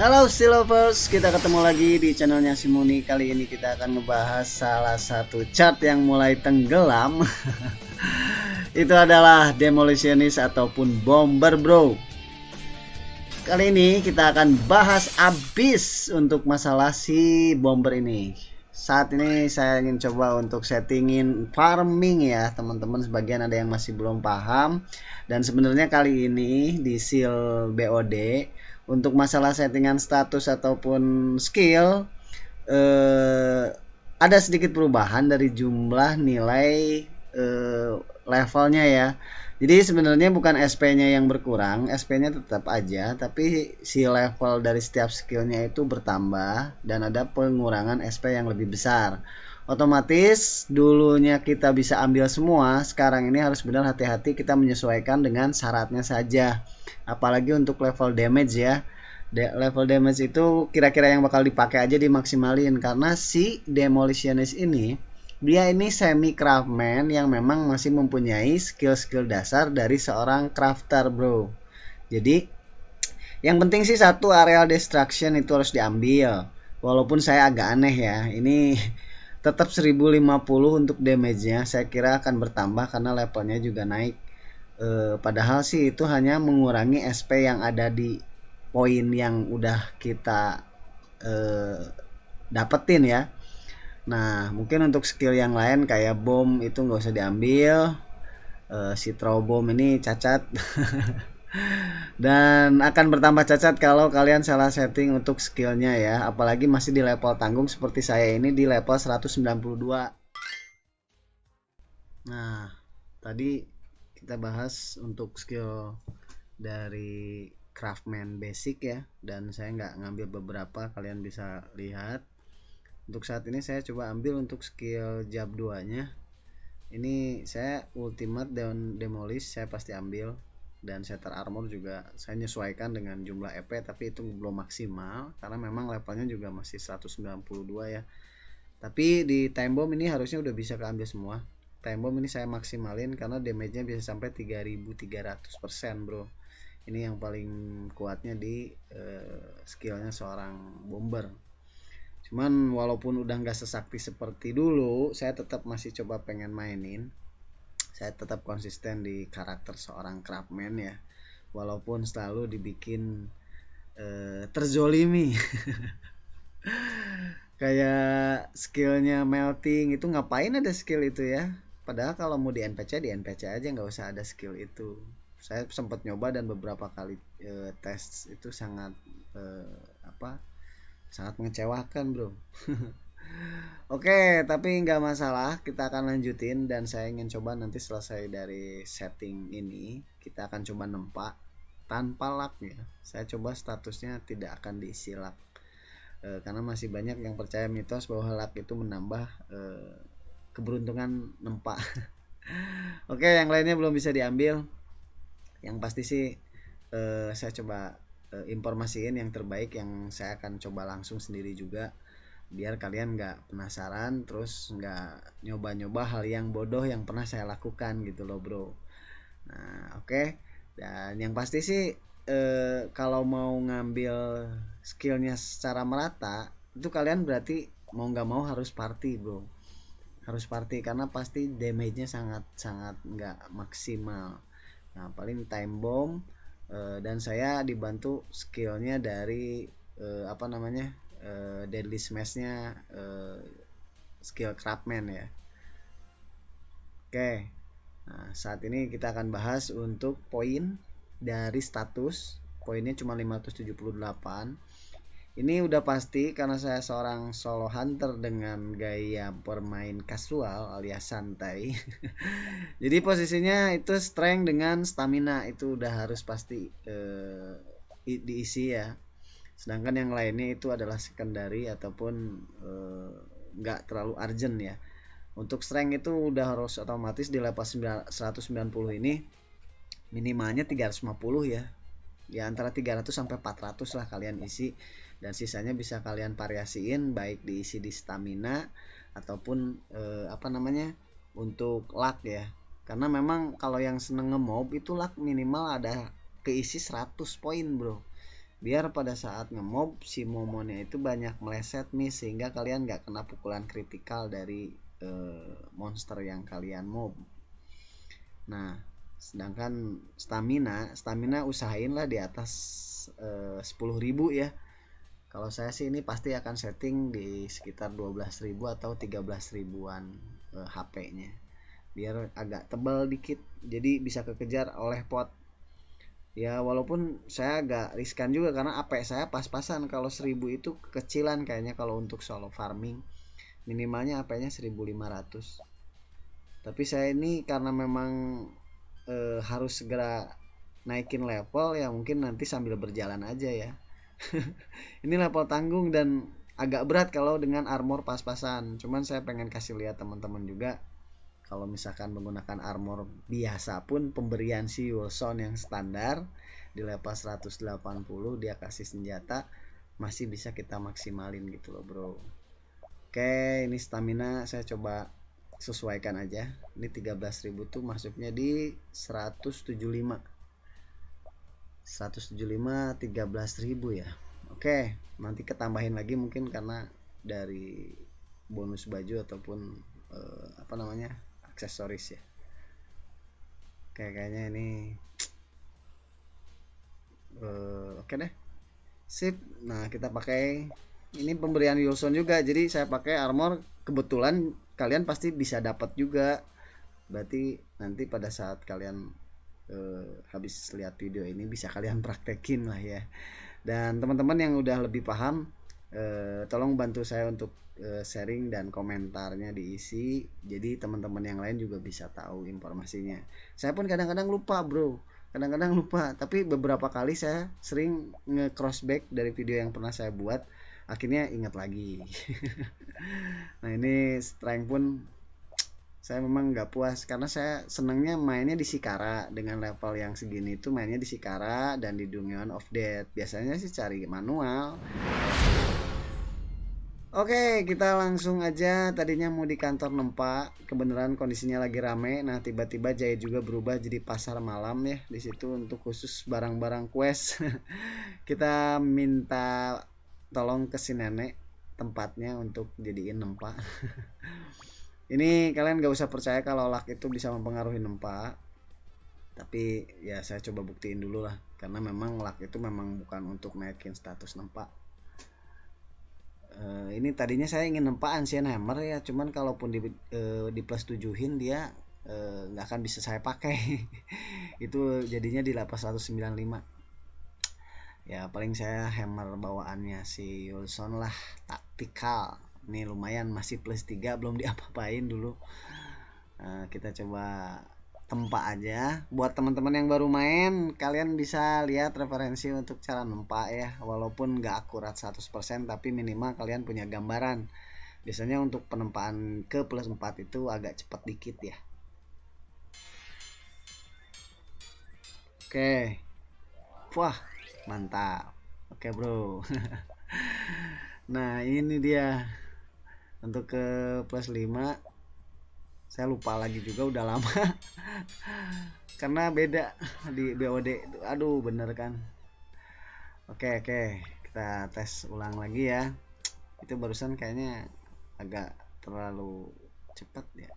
Halo Silovers, kita ketemu lagi di channelnya Simuni Kali ini kita akan ngebahas salah satu chart yang mulai tenggelam. Itu adalah Demolitionist ataupun Bomber bro. Kali ini kita akan bahas abis untuk masalah si Bomber ini. Saat ini saya ingin coba untuk settingin farming ya teman-teman. Sebagian ada yang masih belum paham. Dan sebenarnya kali ini di seal BOD untuk masalah settingan status ataupun skill eh, ada sedikit perubahan dari jumlah nilai eh, levelnya ya jadi sebenarnya bukan SP-nya yang berkurang, SP-nya tetap aja, tapi si level dari setiap skillnya itu bertambah dan ada pengurangan SP yang lebih besar. Otomatis dulunya kita bisa ambil semua, sekarang ini harus benar hati-hati kita menyesuaikan dengan syaratnya saja. Apalagi untuk level damage ya. De level damage itu kira-kira yang bakal dipakai aja dimaksimalin karena si demolitionist ini dia ini semi craftman yang memang masih mempunyai skill-skill dasar dari seorang crafter bro jadi yang penting sih satu areal destruction itu harus diambil walaupun saya agak aneh ya ini tetap 1050 untuk damage-nya saya kira akan bertambah karena levelnya juga naik e, padahal sih itu hanya mengurangi SP yang ada di poin yang udah kita e, dapetin ya Nah, mungkin untuk skill yang lain kayak bom itu nggak usah diambil. Uh, si bom ini cacat. Dan akan bertambah cacat kalau kalian salah setting untuk skillnya ya. Apalagi masih di level tanggung seperti saya ini di level 192. Nah, tadi kita bahas untuk skill dari craftman basic ya dan saya nggak ngambil beberapa kalian bisa lihat untuk saat ini saya coba ambil untuk skill jab 2 nya ini saya ultimate dan demolish saya pasti ambil dan setter armor juga saya nyesuaikan dengan jumlah EP tapi itu belum maksimal karena memang levelnya juga masih 192 ya. Tapi di time bomb ini harusnya udah bisa keambil semua. Time bomb ini saya maksimalin karena damage nya bisa sampai 3300% bro. Ini yang paling kuatnya di uh, skillnya seorang bomber. Cuman walaupun udah nggak sesakti seperti dulu saya tetap masih coba pengen mainin saya tetap konsisten di karakter seorang craftsman ya. Walaupun selalu dibikin uh, terzolimi. Kayak skillnya melting itu ngapain ada skill itu ya? Padahal kalau mau di NPC di NPC aja nggak usah ada skill itu. Saya sempat nyoba dan beberapa kali uh, tes itu sangat uh, apa sangat mengecewakan bro Oke, tapi nggak masalah, kita akan lanjutin dan saya ingin coba nanti selesai dari setting ini, kita akan coba nempak tanpa luck ya. Saya coba statusnya tidak akan diisi luck. E, karena masih banyak yang percaya mitos bahwa luck itu menambah e, keberuntungan nempak. Oke, yang lainnya belum bisa diambil. Yang pasti sih e, saya coba uh, informasiin yang terbaik yang saya akan coba langsung sendiri juga biar kalian nggak penasaran terus nggak nyoba-nyoba hal yang bodoh yang pernah saya lakukan gitu loh bro. Nah oke. Okay. dan yang pasti sih eh, kalau mau ngambil skillnya secara merata itu kalian berarti mau nggak mau harus party bro. Harus party karena pasti damage-nya sangat sangat nggak maksimal. Nah paling time bomb uh, dan saya dibantu skillnya dari uh, apa namanya uh, deadly smashnya uh, skill craftsman ya oke okay. nah saat ini kita akan bahas untuk poin dari status poinnya cuma 578 ini udah pasti karena saya seorang solo hunter dengan gaya bermain kasual alias santai. Jadi posisinya itu strength dengan stamina itu udah harus pasti uh, diisi ya. Sedangkan yang lainnya itu adalah secondary ataupun eh, nggak uh, terlalu urgent ya. Untuk strength itu udah harus otomatis di level 190 ini minimalnya 350 ya. Ya antara 300 sampai 400 lah kalian isi dan sisanya bisa kalian variasiin baik diisi di stamina ataupun eh, apa namanya untuk luck ya karena memang kalau yang seneng ngemob itu luck minimal ada keisi 100 poin bro biar pada saat ngemob si momonnya itu banyak meleset nih sehingga kalian nggak kena pukulan kritikal dari uh, monster yang kalian mob. Nah sedangkan stamina stamina usahain lah di atas uh, 10.000 ya. Kalau saya sih ini pasti akan setting di sekitar 12.000 atau 13 ribuan uh, HP nya biar agak tebal dikit jadi bisa kekejar oleh pot ya walaupun saya agak riskan juga karena AP saya pas-pasan. Kalau 1000 itu kecilan kayaknya kalau untuk solo farming. Minimalnya AP nya 1500 tapi saya ini karena memang e, harus segera naikin level ya mungkin nanti sambil berjalan aja ya. Ini level tanggung dan agak berat kalau dengan armor pas-pasan. Cuman saya pengen kasih lihat teman-teman juga kalau misalkan menggunakan armor biasa pun pemberian si Wilson yang standar di level 180 dia kasih senjata masih bisa kita maksimalin gitu loh bro. Oke ini stamina saya coba sesuaikan aja. Ini 13.000 tuh masuknya di 175 175 13.000 ya. Oke nanti ketambahin lagi mungkin karena dari bonus baju ataupun eh, apa namanya aksesoris ya. Kayak kayaknya ini uh, oke okay deh. Sip. Nah kita pakai ini pemberian Wilson juga. Jadi saya pakai armor kebetulan kalian pasti bisa dapat juga. Berarti nanti pada saat kalian uh, habis lihat video ini bisa kalian praktekin lah ya. Dan teman-teman yang udah lebih paham uh, tolong bantu saya untuk Eh, sharing dan komentarnya diisi. Jadi teman-teman yang lain juga bisa tahu informasinya. Saya pun kadang-kadang lupa bro. Kadang-kadang lupa. Tapi beberapa kali saya sering nge crossback dari video yang pernah saya buat. Akhirnya ingat lagi. Nah ini strength pun saya memang nggak puas. Karena saya senangnya mainnya di Sikara. Dengan level yang segini itu mainnya di Sikara dan di Dungeon of Death. Biasanya sih cari manual Oke, kita langsung aja. Tadinya mau di kantor Nempa, kebenaran kondisinya lagi rame. Nah, tiba-tiba Jaya juga berubah jadi pasar malam ya di situ untuk khusus barang-barang quest. kita minta tolong ke si nenek tempatnya untuk jadiin Nempa. Ini kalian gak usah percaya kalau lak itu bisa mempengaruhi Nempa. Tapi ya saya coba buktiin dulu lah karena memang lak itu memang bukan untuk naikin status Nempa uh, ini tadinya saya ingin nempa Ancient Hammer ya cuman kalaupun di uh, di plus tujuhin dia eh, nggak uh, akan bisa saya pakai. Itu jadinya di lapas 195 ya paling saya hammer bawaannya si Wilson lah taktikal. Ini lumayan masih plus 3 belum diapa-apain dulu. Uh, kita coba tempa aja. Buat teman-teman yang baru main kalian bisa lihat referensi untuk cara nempa ya. Walaupun nggak akurat 100% tapi minimal kalian punya gambaran. Biasanya untuk penempaan ke plus 4 itu agak cepat dikit ya. Oke. Wah mantap. Oke bro. Nah ini dia. Untuk ke plus 5 saya lupa lagi juga udah lama. Karena beda di BOD aduh bener kan? Oke oke. Kita tes ulang lagi ya. Itu barusan kayaknya agak terlalu cepat ya.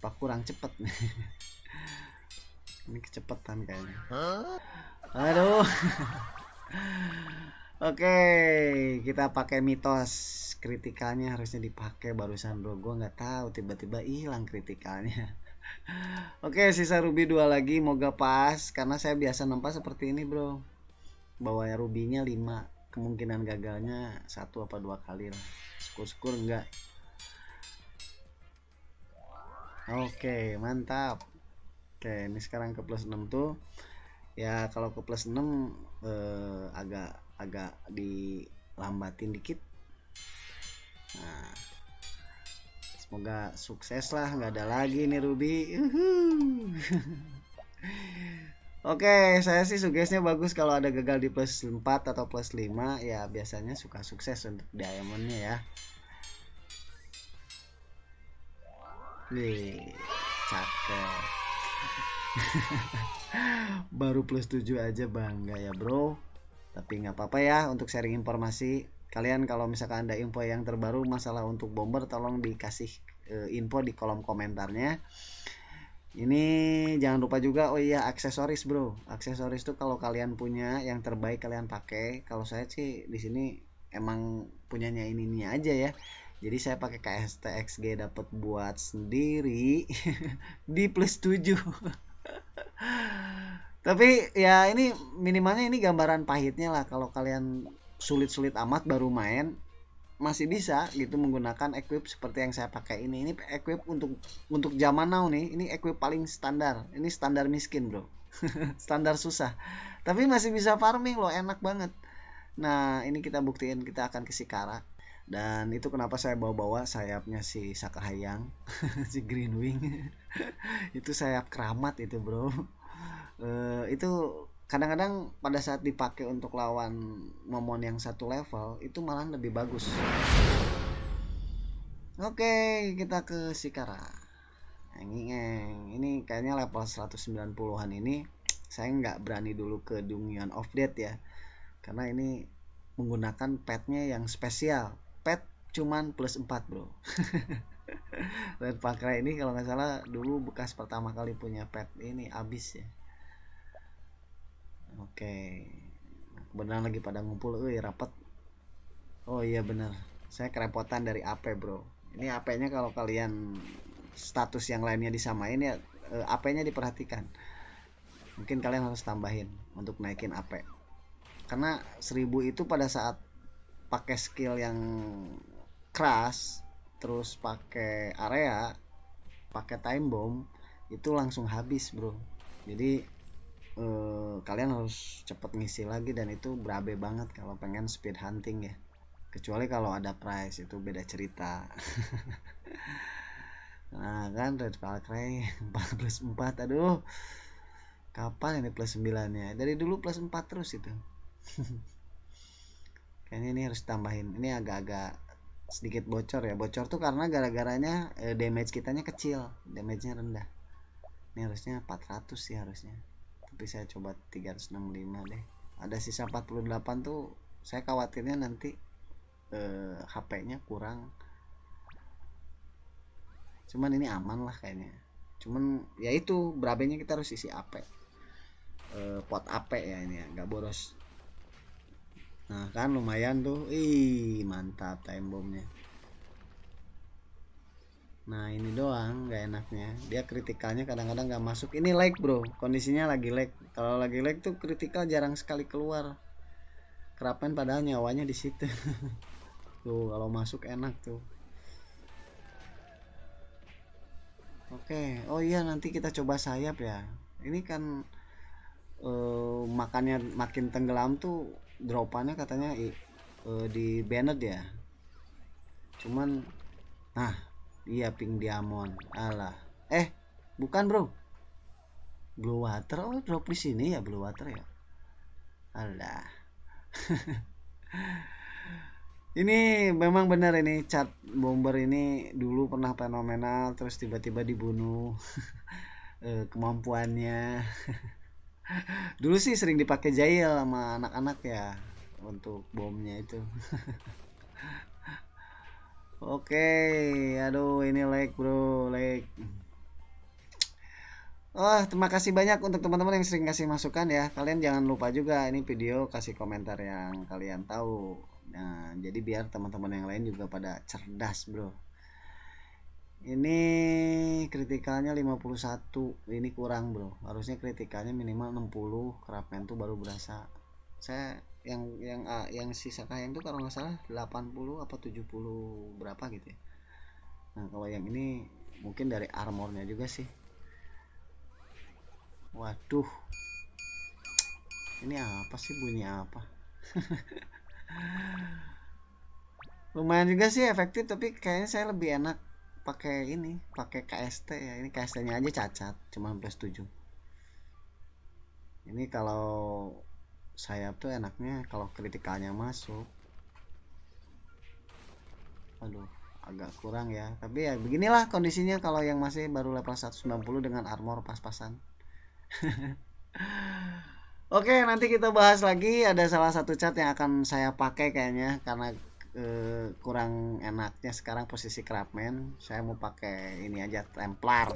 Apa kurang cepet? Nih ini kecepatan kayaknya. Aduh oke kita pakai mitos kritikalnya harusnya dipakai barusan bro. Gue nggak tahu tiba-tiba hilang kritikalnya. Oke sisa ruby dua lagi moga pas karena saya biasa nempas seperti ini bro. Bawahnya rubinya 5 kemungkinan gagalnya satu apa dua kali lah. Syukur-syukur enggak Oke mantap. Oke ini sekarang ke plus 6 tuh. Ya kalau ke plus 6 eh, agak agak dilambatin dikit nah semoga sukses lah nggak ada lagi nih Ruby Oke, saya sih sugesnya bagus kalau ada gagal di plus 4 atau plus 5 ya biasanya suka sukses untuk diamondnya ya. Nih, cakep. Baru plus 7 aja bangga ya, Bro. Tapi nggak apa-apa ya untuk sharing informasi kalian. Kalau misalkan ada info yang terbaru masalah untuk bomber tolong dikasih uh, info di kolom komentarnya. Ini jangan lupa juga oh iya aksesoris bro. Aksesoris tuh kalau kalian punya yang terbaik kalian pakai. Kalau saya sih di sini emang punyanya ini ini aja ya. Jadi saya pakai KST XG dapat buat sendiri di plus 7 tapi ya ini minimalnya ini gambaran pahitnya lah. Kalau kalian sulit-sulit amat baru main masih bisa gitu menggunakan equip seperti yang saya pakai ini. Ini equip untuk untuk zaman now nih. Ini equip paling standar. Ini standar miskin bro. Standar susah. Tapi masih bisa farming loh enak banget. Nah ini kita buktiin kita akan ke Sikara. Dan itu kenapa saya bawa-bawa sayapnya si Sakahayang si Green Wing. Itu sayap keramat itu bro uh, itu kadang-kadang pada saat dipakai untuk lawan momon yang satu level itu malah lebih bagus. Oke kita ke Sikara ini kayaknya level 190-an ini saya nggak berani dulu ke Dungeon of Death ya. Karena ini menggunakan petnya yang spesial. Pet cuman plus 4 bro. Red Pakra ini kalau nggak salah dulu bekas pertama kali punya pet ini abis ya oke. Beneran lagi pada ngumpul eh rapat oh iya bener. Saya kerepotan dari AP bro. Ini AP nya kalau kalian status yang lainnya disamain ya eh, AP nya diperhatikan. Mungkin kalian harus tambahin untuk naikin AP karena 1000 itu pada saat pakai skill yang keras terus pakai area pakai time bomb itu langsung habis bro. Jadi eh, kalian harus cepet ngisi lagi dan itu berabe banget kalau pengen speed hunting ya. Kecuali kalau ada price itu beda cerita. Nah kan red valkyrie 4 plus 4 aduh. Kapan ini plus 9 nya dari dulu plus 4 terus itu. Kayaknya ini harus tambahin ini agak-agak sedikit bocor ya. Bocor tuh karena gara-garanya eh, damage kitanya kecil. Damage nya rendah. Ini harusnya 400 sih harusnya tapi saya coba 365 deh. Ada sisa 48 tuh saya khawatirnya nanti eh, HP nya kurang. Cuman ini aman lah kayaknya. Cuman ya itu berabenya kita harus isi AP eh, pot AP ya ini ya nggak boros. Nah kan lumayan tuh. Ih mantap time bombnya nah ini doang nggak enaknya. Dia kritikalnya kadang-kadang nggak masuk. Ini lag bro. Kondisinya lagi lag. Kalau lagi lag tuh kritikal jarang sekali keluar. Kerapen padahal nyawanya di situ. Tuh kalau masuk enak tuh. Oke. Oh iya nanti kita coba sayap ya. Ini kan uh, makannya makin tenggelam tuh dropannya katanya uh, di banned ya. Cuman nah iya pink diamond. Alah. Eh bukan bro. Blue water. Oh drop di sini ya blue water ya? Alah. Ini memang benar ini cat bomber ini dulu pernah fenomenal terus tiba-tiba dibunuh. Eh, kemampuannya. Dulu sih sering dipakai jail sama anak-anak ya untuk bomnya itu Oke, aduh ini like bro, like. Oh, terima kasih banyak untuk teman-teman yang sering kasih masukan ya. Kalian jangan lupa juga ini video kasih komentar yang kalian tahu. Nah, jadi biar teman-teman yang lain juga pada cerdas, bro. Ini kritikalnya 51. Ini kurang, bro. Harusnya kritikalnya minimal 60. Kerapmen tuh baru berasa. Saya yang yang uh, yang sisa kayang itu kalau nggak salah 80 apa 70 berapa gitu ya. Nah kalau yang ini mungkin dari armornya juga sih. Waduh. Ini apa sih? Bunyi apa? Lumayan juga sih efektif tapi kayaknya saya lebih enak pakai ini pakai KST ya. Ini KST nya aja cacat cuma plus 7 ini kalau sayap tuh enaknya kalau kritikalnya masuk. Aduh agak kurang ya. Tapi ya beginilah kondisinya kalau yang masih baru level 190 dengan armor pas-pasan. Oke, nanti kita bahas lagi. Ada salah satu cat yang akan saya pakai kayaknya karena eh, kurang enaknya sekarang posisi craftsman. Saya mau pakai ini aja Templar.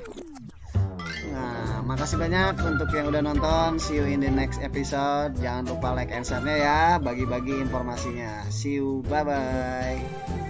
Nah, makasih banyak untuk yang udah nonton. See you in the next episode. Jangan lupa like and share-nya ya, bagi-bagi informasinya. See you, bye bye.